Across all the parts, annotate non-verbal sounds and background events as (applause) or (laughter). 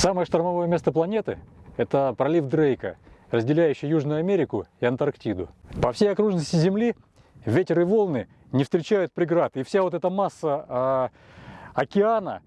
Самое штормовое место планеты – это пролив Дрейка, разделяющий Южную Америку и Антарктиду. По всей окружности Земли ветер и волны не встречают преград, и вся вот эта масса э, океана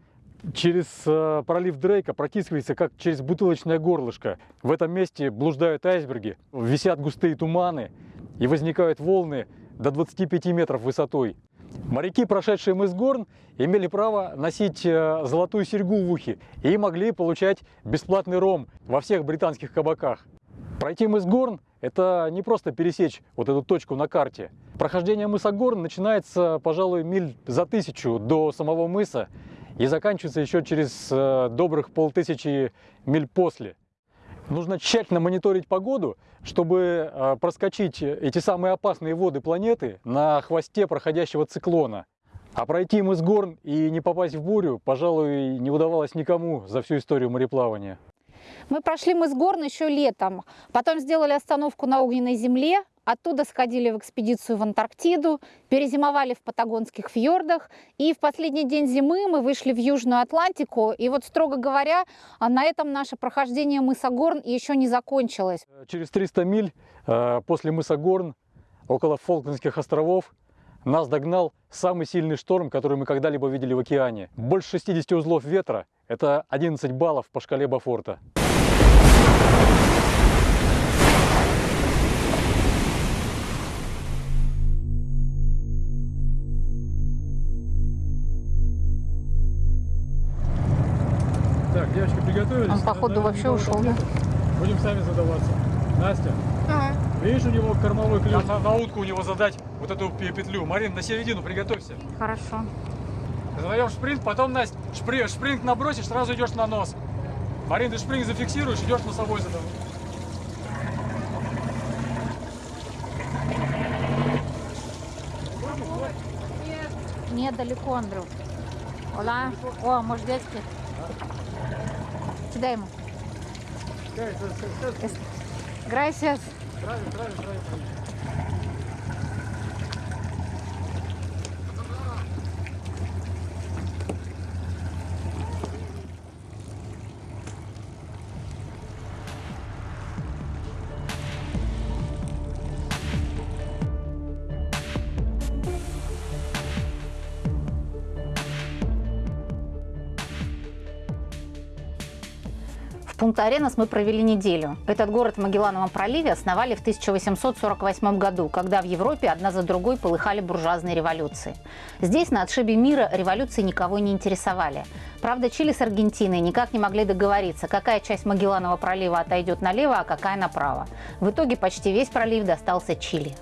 через э, пролив Дрейка протискивается как через бутылочное горлышко. В этом месте блуждают айсберги, висят густые туманы и возникают волны до 25 метров высотой. Моряки, прошедшие мыс Горн, имели право носить э, золотую серьгу в ухе и могли получать бесплатный ром во всех британских кабаках. Пройти мыс Горн – это не просто пересечь вот эту точку на карте. Прохождение мыса Горн начинается, пожалуй, миль за тысячу до самого мыса и заканчивается еще через э, добрых полтысячи миль после. Нужно тщательно мониторить погоду, чтобы э, проскочить эти самые опасные воды планеты на хвосте проходящего циклона. А пройти мыс Горн и не попасть в бурю, пожалуй, не удавалось никому за всю историю мореплавания. Мы прошли мыс Горн еще летом, потом сделали остановку на огненной земле, Оттуда сходили в экспедицию в Антарктиду, перезимовали в патагонских фьордах, и в последний день зимы мы вышли в Южную Атлантику. И вот, строго говоря, на этом наше прохождение мыса Горн еще не закончилось. Через 300 миль э, после мыса Горн, около Фолклендских островов, нас догнал самый сильный шторм, который мы когда-либо видели в океане. Больше 60 узлов ветра – это 11 баллов по шкале Бафорта. приготовились. Он, походу, вообще ушел, да? Будем сами задаваться. Настя, ага. Видишь, у него кормовой ключ. На, на утку у него задать вот эту петлю. Марин, на середину приготовься. Хорошо. Задаем шпринт, потом, Настя, шпри, шпринт набросишь, сразу идешь на нос. Марин, ты шпринт зафиксируешь, идешь на собой задавать. Нет, далеко, Андрю. Ола. О, может, детский? Дай ему. Gracias. Правильно, правильно, правильно. Пунта-Аренас мы провели неделю. Этот город в Магеллановом проливе основали в 1848 году, когда в Европе одна за другой полыхали буржуазные революции. Здесь, на отшибе мира, революции никого не интересовали. Правда, Чили с Аргентиной никак не могли договориться, какая часть Магелланова пролива отойдет налево, а какая направо. В итоге почти весь пролив достался Чили.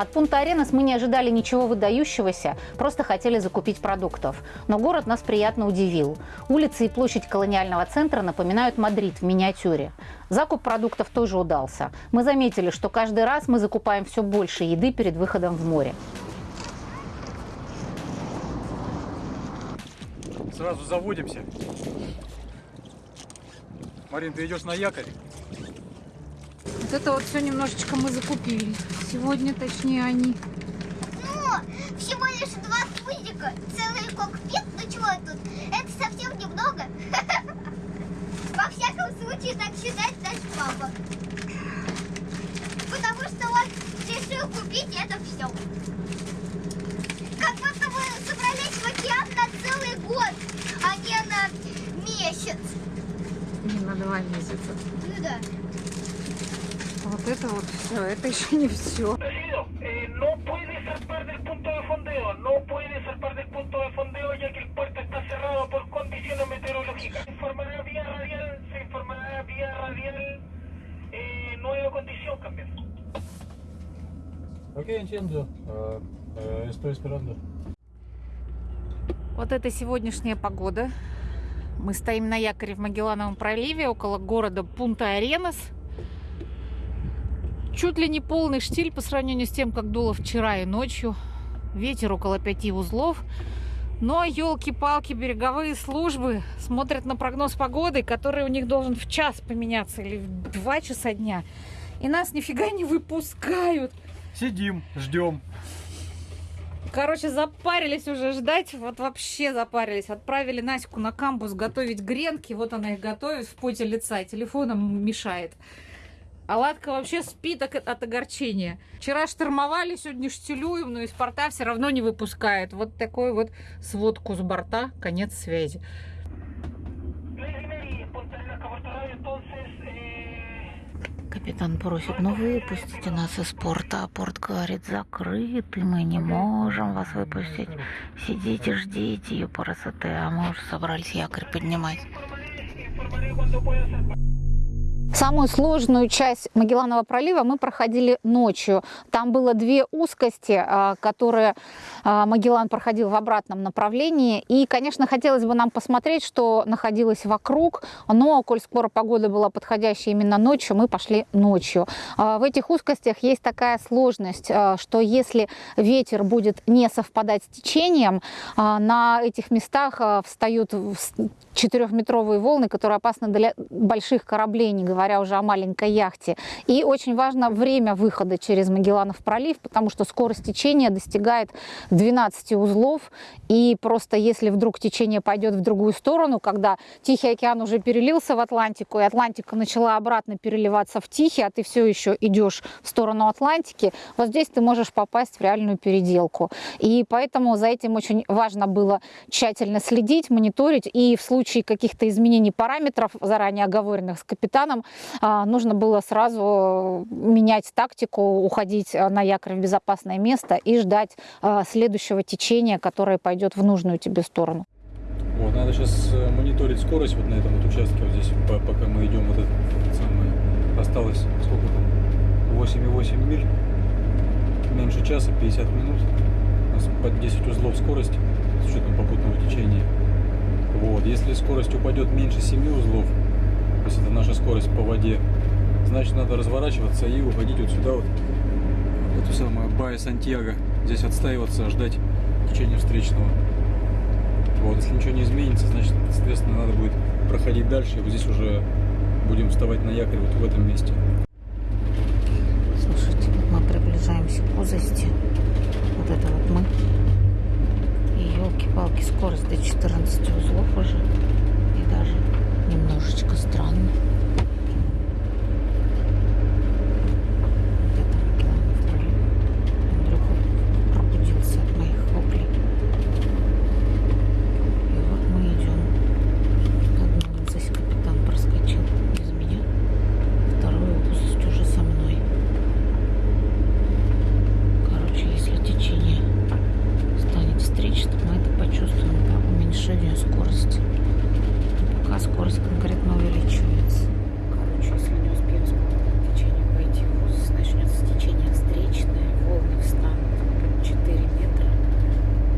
От пункта Аренас мы не ожидали ничего выдающегося, просто хотели закупить продуктов. Но город нас приятно удивил. Улицы и площадь колониального центра напоминают Мадрид в миниатюре. Закуп продуктов тоже удался. Мы заметили, что каждый раз мы закупаем все больше еды перед выходом в море. Сразу заводимся. Марин, ты идешь на якорь? Вот это вот все немножечко мы закупили. Сегодня, точнее, они. Ну, всего лишь два пузика, целый кокпит. Ну чего тут? Это совсем немного. (laughs) Во всяком случае, так считает наш папа. Потому что он решил купить это все. Как будто мы собрались в океан на целый год, а не на месяц. Не на два месяца. Ну да. Вот это вот все, это еще не все. Eh. Ok, entiendo. Uh, uh, estoy esperando. Вот это сегодняшняя погода. Мы стоим на якоре в Магеллановом проливе около города Пунта-Аренас. Чуть ли не полный штиль по сравнению с тем, как дуло вчера и ночью. Ветер около пяти узлов. Но елки-палки, береговые службы смотрят на прогноз погоды, который у них должен в час поменяться или в два часа дня. И нас нифига не выпускают. Сидим, ждем. Короче, запарились уже ждать, вот вообще запарились. Отправили Наську на камбус готовить гренки, вот она их готовит в поте лица, телефоном мешает. А Ладка вообще спит от, от огорчения. Вчера штормовали, сегодня штилюем, но из порта все равно не выпускает. Вот такой вот сводку с борта, конец связи. Капитан просит, ну выпустите нас из порта, а порт говорит, закрыт, и мы не можем вас выпустить. Сидите, ждите ее красоты, а мы уже собрались якорь поднимать. Самую сложную часть Магелланова пролива мы проходили ночью. Там было две узкости, а, которые а, Магеллан проходил в обратном направлении. И, конечно, хотелось бы нам посмотреть, что находилось вокруг. Но, коль скоро погода была подходящая именно ночью, мы пошли ночью. А, В этих узкостях есть такая сложность, что если ветер будет не совпадать с течением, на этих местах встают четырехметровые волны, которые опасны для больших кораблей, не говоря уже о маленькой яхте. И очень важно время выхода через Магелланов пролив, потому что скорость течения достигает 12 узлов. И просто если вдруг течение пойдет в другую сторону, когда Тихий океан уже перелился в Атлантику, и Атлантика начала обратно переливаться в Тихий, а ты все еще идешь в сторону Атлантики, вот здесь ты можешь попасть в реальную переделку. И поэтому за этим очень важно было тщательно следить, мониторить, и в случае каких-то изменений параметров, заранее оговоренных с капитаном, нужно было сразу менять тактику, уходить а, на якорь в безопасное место и ждать а, следующего течения, которое пойдет в нужную тебе сторону. Вот, надо сейчас мониторить скорость вот на этом вот участке, вот здесь, по- пока мы идем, вот это самое, осталось, сколько там, 8,8 миль, меньше часа, 50 минут, у нас под 10 узлов скорость, с учетом попутного течения. Вот, если скорость упадет меньше 7 узлов, то есть это наша скорость по воде, значит надо разворачиваться и уходить вот сюда вот, в эту самую Бая Сантьяго, здесь отстаиваться, ждать течения встречного. Вот, если ничего не изменится, значит, соответственно, надо будет проходить дальше. И вот здесь уже будем вставать на якорь вот в этом месте. Слушайте, мы приближаемся к узости. Вот это вот мы. И елки-палки, скорость до 14 узлов уже. И даже немножечко странно. Вот это Магелланов пролив. Андрюха пробудился от моих воплей. И вот мы идем. Одну узость капитан проскочил без меня. Вторую узость уже со мной. Короче, если течение станет встречным, мы это почувствуем по уменьшению скорости. Пока скорость конкретно увеличивается. Короче, если не успеем с попутным течением пойти в узость, начнется течение встречное, волны встанут по 4 метра.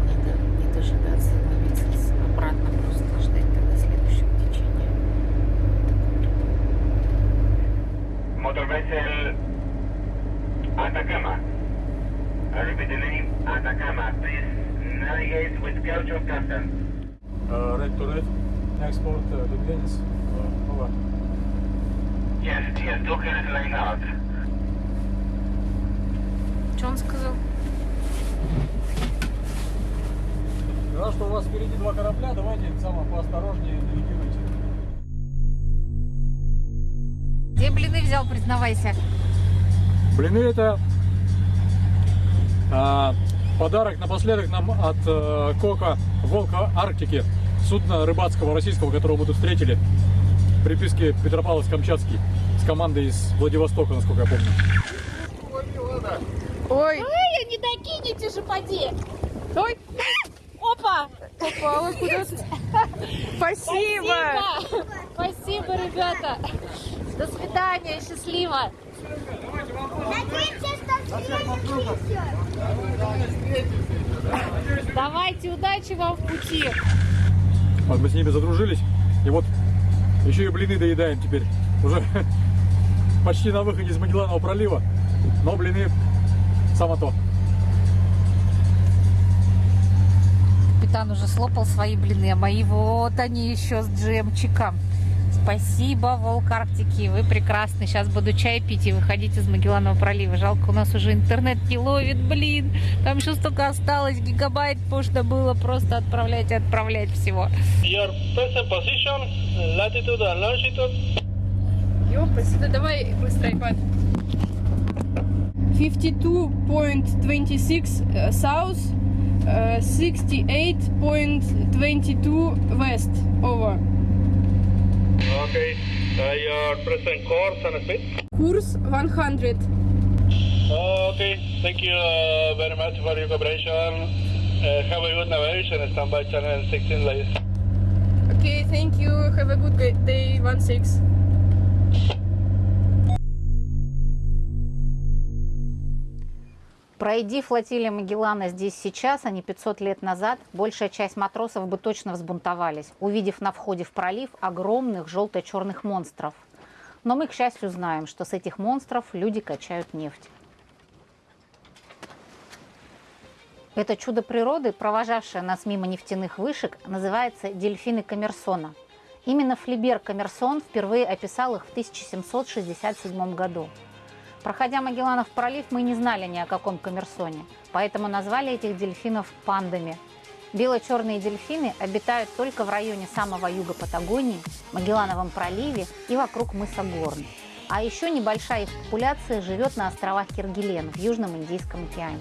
Надо не дожидаться, ловиться обратно, просто ждать тогда следующего течения. Atacama. I repeat the name Atacama. Please navigate with caution custom. Red to red, export to Venice. Over. Yes, yes, hands laying out. Что он сказал? Раз что у вас впереди два корабля, давайте самое поосторожнее навигируйте. Где блины взял, признавайся? Блины это а, подарок напоследок нам от э, Кока Волка Арктики, судна рыбацкого российского, которого мы тут встретили. Приписки Петропавловск-Камчатский с командой из Владивостока, насколько я помню. Ой, Ой, не докинете же, поди. ой, Опа! попала куда-то. Спасибо. Спасибо! Спасибо, ребята! До свидания, счастливо! Давайте, удачи вам в пути! Вот мы с ними задружились, и вот еще и блины доедаем теперь. Уже (laughs) почти на выходе из Магелланова пролива, но блины само то. Капитан уже слопал свои блины, а мои вот они еще с джемчиком. Спасибо, Волк Арктики. Вы прекрасны. Сейчас буду чай пить и выходить из Магелланова пролива. Жалко, у нас уже интернет не ловит, блин. Там еще столько осталось, гигабайт можно было просто отправлять и отправлять всего. Your present position, latitude and longitude. Ёпасть, да давай быстро iPad. 52.26 uh, south, uh, 68.22 west. Over. Okay, uh, your present course and speed? Course 100. Uh, okay, thank you uh, very much for your cooperation. Uh, have a good navigation stand by channel 16 ladies. Okay, thank you. Have a good day, 1-6. Пройди флотилия Магеллана здесь сейчас, а не 500 лет назад, большая часть матросов бы точно взбунтовались, увидев на входе в пролив огромных желто-черных монстров. Но мы, к счастью, знаем, что с этих монстров люди качают нефть. Это чудо природы, провожавшее нас мимо нефтяных вышек, называется дельфины Коммерсона. Именно Флибер Коммерсон впервые описал их в 1767 году. Проходя Магелланов пролив, мы не знали ни о каком коммерсоне, поэтому назвали этих дельфинов пандами. Бело-черные дельфины обитают только в районе самого юга Патагонии, Магеллановом проливе и вокруг мыса Горн. А еще небольшая их популяция живет на островах Киргилен в Южном Индийском океане.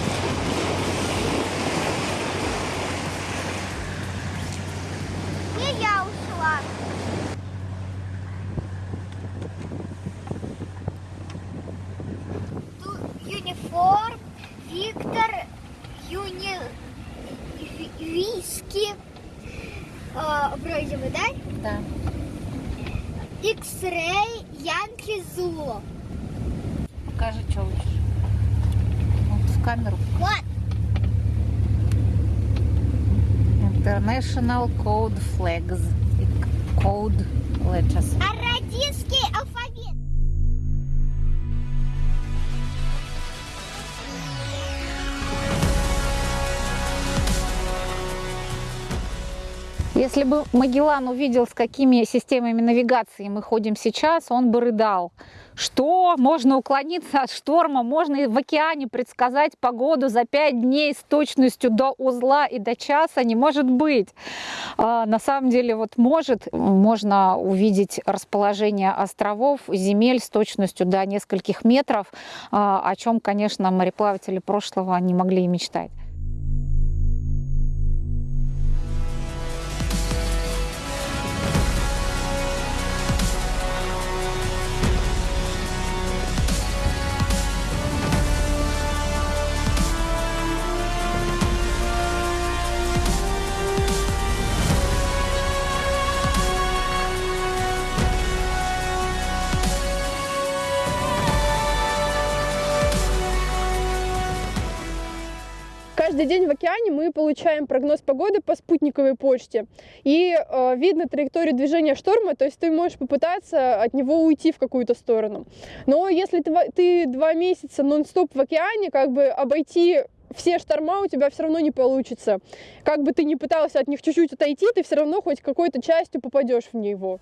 national code flags code letter Если бы Магеллан увидел, с какими системами навигации мы ходим сейчас, он бы рыдал. Что? Можно уклониться от шторма, можно в океане предсказать погоду за пять дней с точностью до узла и до часа? Не может быть. А, на самом деле вот может. Можно увидеть расположение островов, земель с точностью до нескольких метров, а, о чем, конечно, мореплаватели прошлого не могли и мечтать. Каждый день в океане мы получаем прогноз погоды по спутниковой почте. И э, видно траекторию движения шторма, то есть ты можешь попытаться от него уйти в какую-то сторону. Но если ты, ты два месяца нон-стоп в океане, как бы обойти все шторма у тебя все равно не получится. Как бы ты ни пытался от них чуть-чуть отойти, ты все равно хоть какой-то частью попадешь в него.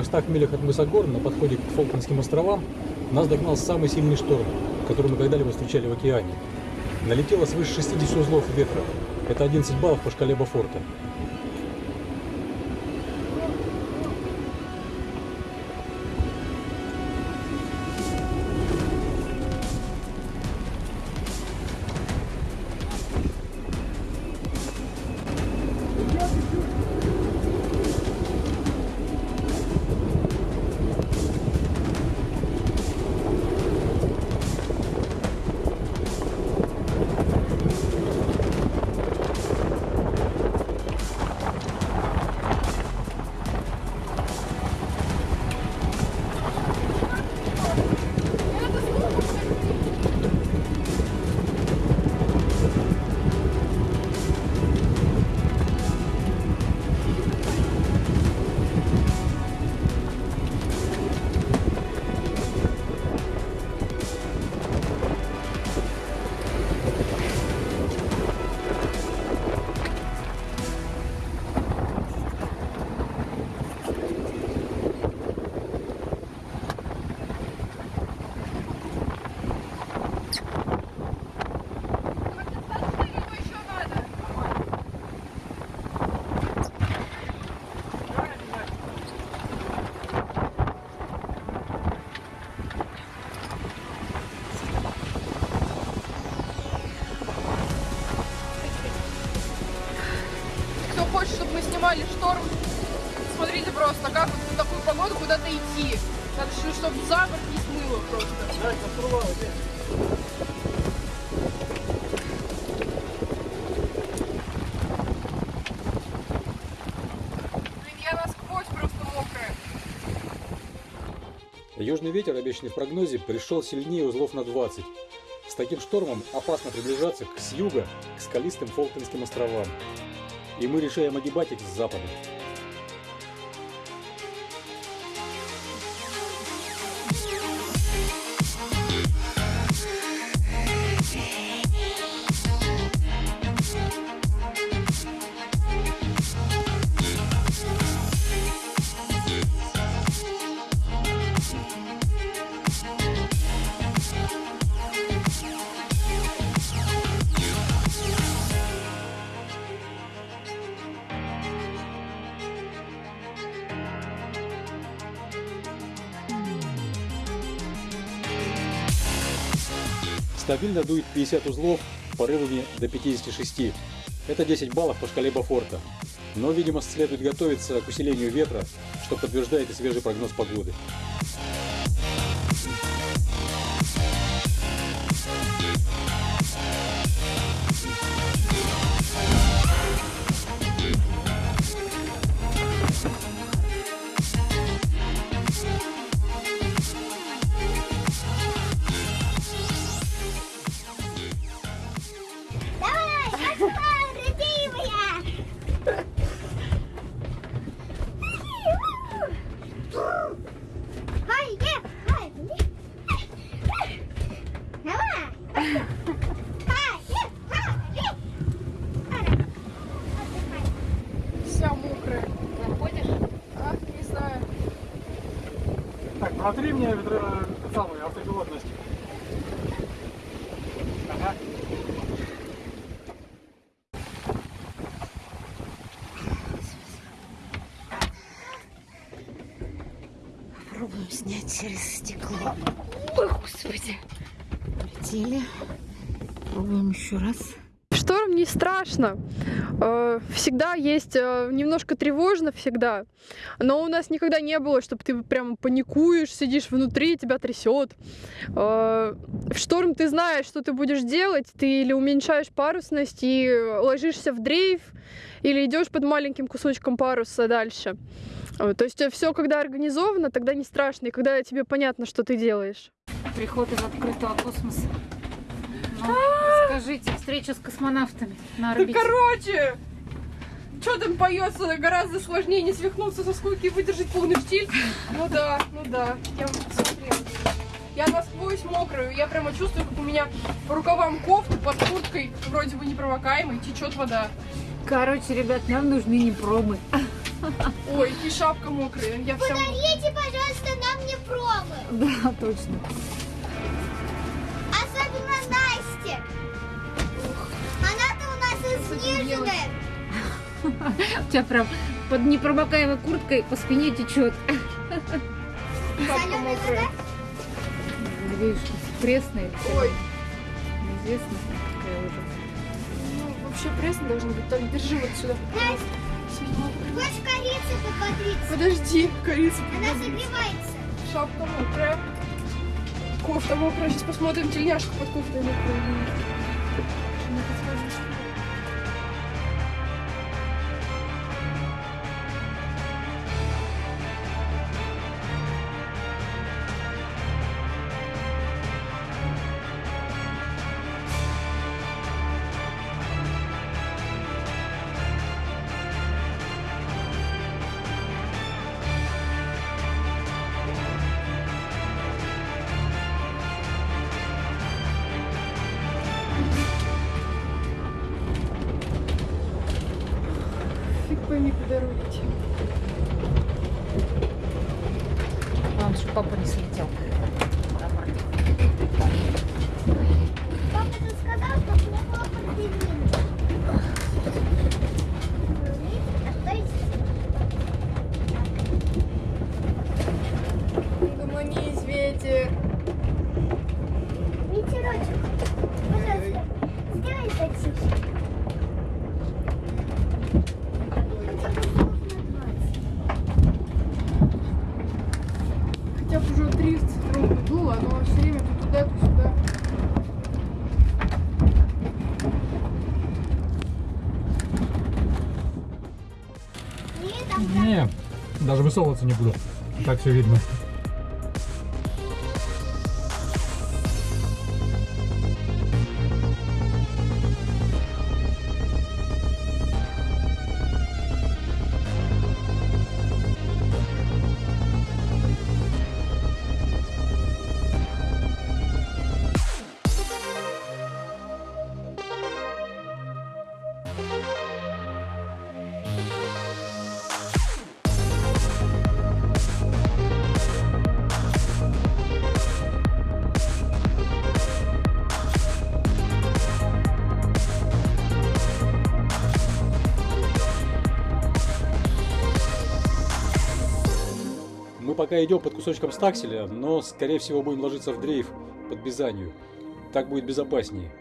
300 милях от мыса Горн на подходе к Фолклендским островам нас догнал самый сильный шторм, который мы когда-либо встречали в океане. Налетело свыше 60 узлов ветра. Это 11 баллов по шкале Бафорта. Куда-то идти. Так что, чтобы за борт не смыло просто. Блин, я. Южный ветер, обещанный в прогнозе, пришел сильнее узлов на 20. С таким штормом опасно приближаться к с юга, к скалистым Фолклендским островам. И мы решаем огибать их с запада. Стабильно дует 50 узлов, порывами до 56. Это 10 баллов по шкале Бафорта. Но, видимо, следует готовиться к усилению ветра, что подтверждает и свежий прогноз погоды. Еще раз. Шторм не страшно. Э, Всегда есть э, немножко тревожно всегда. Но у нас никогда не было, чтобы ты прям паникуешь, сидишь внутри, тебя трясет. В шторм ты знаешь, что ты будешь делать. Ты или уменьшаешь парусность и ложишься в дрейф, или идешь под маленьким кусочком паруса дальше. Э, То есть все, когда организовано, тогда не страшно, и когда тебе понятно, что ты делаешь. Приход из открытого космоса. Ну, скажите, встреча с космонавтами на Да орбите. короче, что там поется, гораздо сложнее не свихнуться со скуки и выдержать полный штиль. Ну да, ну да, я. Я насквозь мокрую, я прямо чувствую, как у меня по рукавам кофты под курткой, вроде бы непромокаемой, течет вода. Короче, ребят, нам нужны не промы. Ой, и шапка мокрая. Я вся... Подарите, пожалуйста, нам не промы. Да, точно. Особенно Насте. У тебя прям под непромокаемой курткой по спине течет. Мокрая. вода? Видишь, пресная. Ой, Неизвестно, какая уже. ну вообще прессно должно быть. Так, держи вот сюда. Хочешь корицы попотриться? Подожди, корица. Она согревается. Шапка мокрая. Кофта мокрая. Сейчас посмотрим тельняшку под кофтой мокрая. Куда рулить. Главное, чтобы папа не слетел. Папа тут сказал, что плохо определили. А что если... Гомонись, ветер. Ветерочек, пожалуйста, сделай затише. Хотя бы слов на 20. Хотя бы уже 30 ровно было, но все время то туда, то сюда. Нет, там Не, даже высовываться не буду. Так все видно. Идем под кусочком стакселя, но, скорее всего, будем ложиться в дрейф под Бизанью. Так будет безопаснее.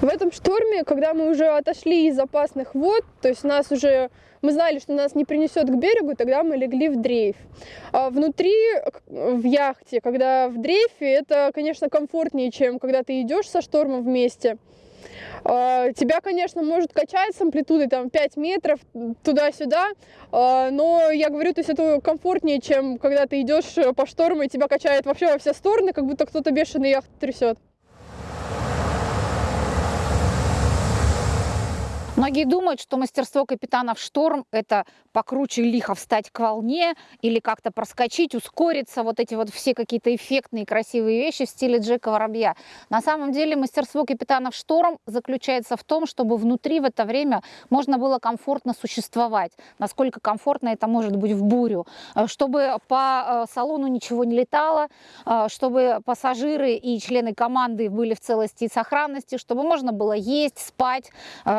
В этом шторме, когда мы уже отошли из опасных вод, то есть нас уже мы знали, что нас не принесет к берегу, тогда мы легли в дрейф. А внутри, в яхте, когда в дрейфе, это, конечно, комфортнее, чем когда ты идешь со штормом вместе. А, Тебя, конечно, может качать с амплитудой там 5 метров туда-сюда, а, но я говорю, то есть это комфортнее, чем когда ты идешь по шторму и тебя качает вообще во все стороны, как будто кто-то бешеный яхту трясет. Многие думают, что мастерство капитана в шторм – это покруче лихо встать к волне или как-то проскочить, ускориться, вот эти вот все какие-то эффектные красивые вещи в стиле Джека Воробья. На самом деле мастерство капитана в шторм заключается в том, чтобы внутри в это время можно было комфортно существовать. Насколько комфортно это может быть в бурю. Э, Чтобы по э, салону ничего не летало, э, чтобы пассажиры и члены команды были в целости и сохранности, чтобы можно было есть, спать,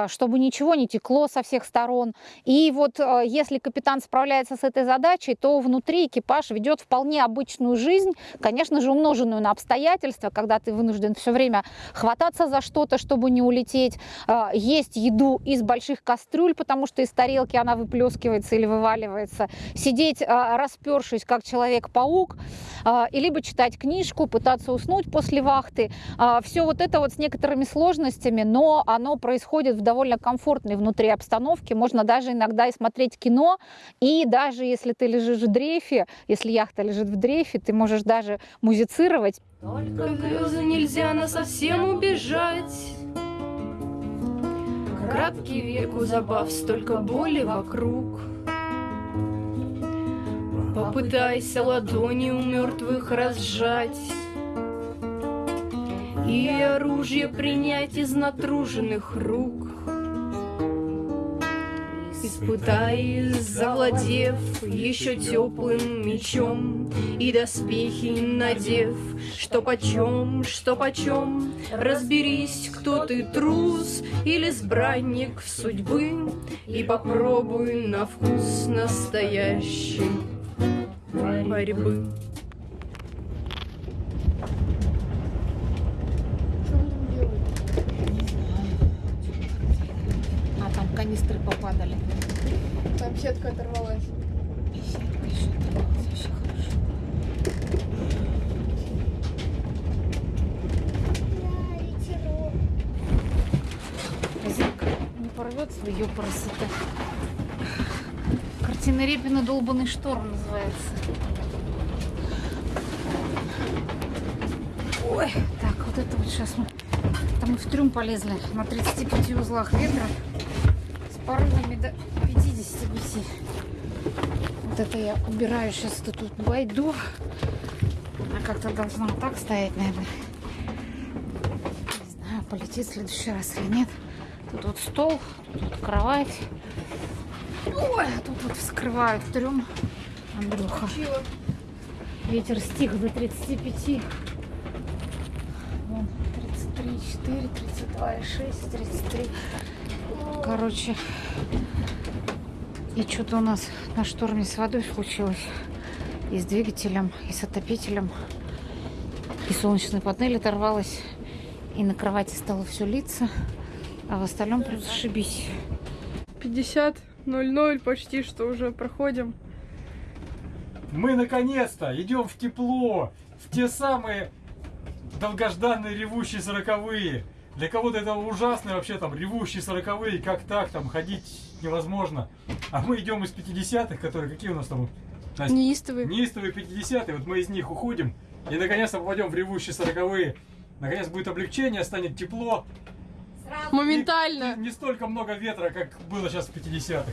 чтобы ничего ничего не текло со всех сторон. И вот э, если капитан справляется с этой задачей, то внутри экипаж ведет вполне обычную жизнь, конечно же, умноженную на обстоятельства, когда ты вынужден все время хвататься за что-то, чтобы не улететь, э, есть еду из больших кастрюль, потому что из тарелки она выплескивается или вываливается, сидеть э, распершись, как человек-паук, и либо читать книжку, пытаться уснуть после вахты. Все вот это вот с некоторыми сложностями, но оно происходит в довольно комфортной внутри обстановке. Можно даже иногда и смотреть кино, и даже если ты лежишь в дрейфе, если яхта лежит в дрейфе, ты можешь даже музицировать. Только грезы нельзя на совсем убежать. Краткий век у забав, столько боли вокруг. Попытайся ладони у мертвых разжать И оружие принять из натруженных рук. Испытай, завладев еще теплым мечом И доспехи надев, что почем, что почем Разберись, кто ты, трус или избранник судьбы И попробуй на вкус настоящий борьбы. Канистры попадали. Там сетка оторвалась. Да, ветерок. Резинка не порвется в ее красота. Картина Репина «Долбанный шторм» называется. Ой, так, вот это вот сейчас мы... Там мы в трюм полезли на 35 узлах ветра порывами до 55. Вот это я убираю сейчас эту тут байду. Она как-то должна так стоять, наверное. Не знаю, полетит в следующий раз или нет. Тут вот стол, тут вот кровать. Ой, а тут вот вскрывают трюм. Андрюха. Ветер стих до 35. Вон, 33, 4, 32, и 6, 33. Короче, и что-то у нас на шторме с водой случилось. И с двигателем, и с отопителем. И солнечная панель оторвалась. И на кровати стало все литься. А в остальном плюс шибись. 50, 0-0, почти что уже проходим. Мы наконец-то идем в тепло, в те самые долгожданные ревущие сороковые. Для кого-то это ужасно вообще там ревущие сороковые, как так там ходить невозможно. А мы идем из 50-х, которые какие у нас там? Настя? Неистовый. Неистовые 50-е, вот мы из них уходим и наконец-то попадем в ревущие сороковые. Наконец будет облегчение, станет тепло. Моментально. Не, не столько много ветра, как было сейчас в 50-х.